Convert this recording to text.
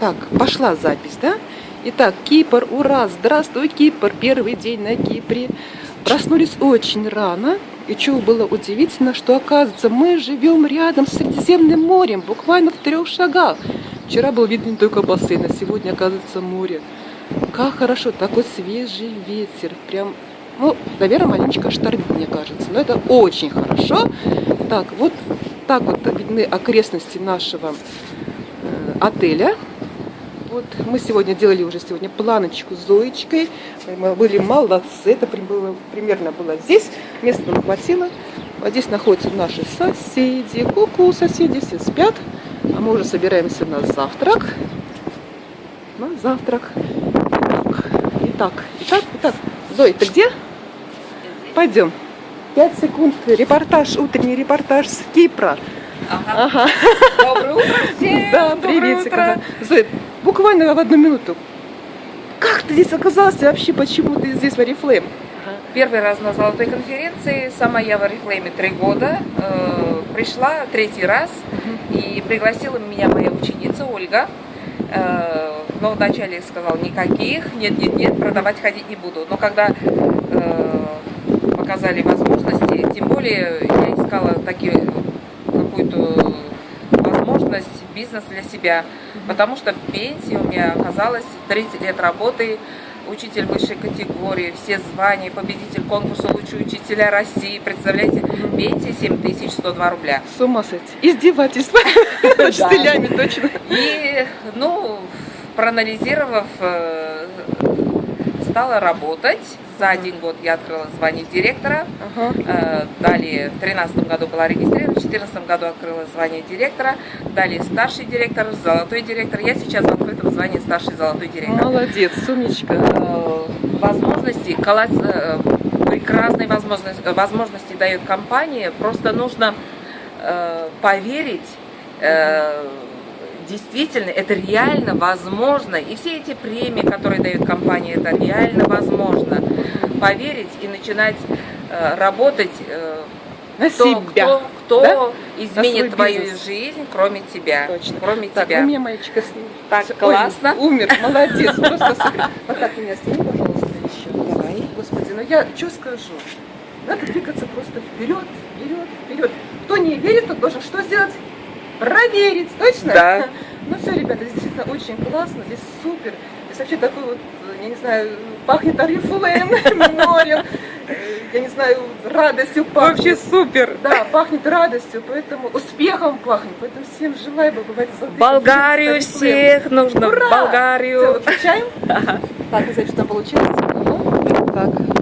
Так, пошла запись, да? Итак, Кипр, ура, здравствуй, Кипр, первый день на Кипре. Проснулись очень рано, и что было удивительно, что оказывается мы живем рядом с Средиземным морем, буквально в трех шагах. Вчера был виден только бассейн, а сегодня оказывается море. Как хорошо, такой свежий ветер, прям, ну, наверное, маленечко штормит, мне кажется, но это очень хорошо. Так, вот так вот видны окрестности нашего э, отеля. Вот мы сегодня делали уже сегодня планочку с Зоечкой. Мы были молодцы. Это было, примерно было здесь. Места нам хватило. Вот здесь находятся наши соседи. Ку-ку, соседи все спят. А мы уже собираемся на завтрак. На завтрак. Итак, итак, итак. Зоя, ты где? Пойдем. Пять секунд. Репортаж, утренний репортаж с Кипра. Ага. ага. Доброе утро всем! Да, приветик. Зоя, буквально в одну минуту. Как ты здесь оказался вообще? Почему ты здесь в Oriflame? Первый раз на золотой конференции, сама я в Oriflame три года, э, пришла третий раз и пригласила меня моя ученица Ольга. Э, но вначале сказала никаких, нет, нет, нет, продавать ходить не буду. Но когда э, показали возможности, тем более я искала такие какую-то возможность, бизнес для себя. Потому что пенсия у меня оказалась 30 лет работы, учитель высшей категории, все звания, победитель конкурса «Лучший учителя России». Представляете, пенсия 7102 рубля. С ума сойти. Издевательство учителями, точно. И, ну, проанализировав, э, стала работать за один год я открыла звание директора. Ага. Э, далее в 2013 году была регистрирована, в 2014 году открыла звание директора. Далее старший директор, золотой директор. Я сейчас в открытом звании старший золотой директор. Молодец, сумничка. Э, возможности, э, прекрасные возможности, возможности дает компания. Просто нужно поверить действительно, это реально возможно. И все эти премии, которые дает компания, это реально возможно. Поверить и начинать э, работать э, на кто, себя. Кто, кто да? изменит твою бизнес. жизнь, кроме тебя. Точно. Кроме так, тебя. у меня мальчика с ним. Так, Все, классно. Ой, умер, молодец, просто супер. Вот так меня сними, пожалуйста, еще. Давай. Господи, ну я что скажу? Надо двигаться просто вперед, вперед, вперед. Кто не верит, тот должен что сделать? Проверить, точно? Да. Ну все, ребята, здесь действительно очень классно, здесь супер. Здесь вообще такой вот, я не знаю, пахнет орифлейм, морем, я не знаю, радостью пахнет. Вообще супер. Да, пахнет радостью, поэтому успехом пахнет. Поэтому всем желаю побывать в Болгарию всех нужно, Ура! Болгарию. Все, выключаем. Так, не знаю, что получилось. Так.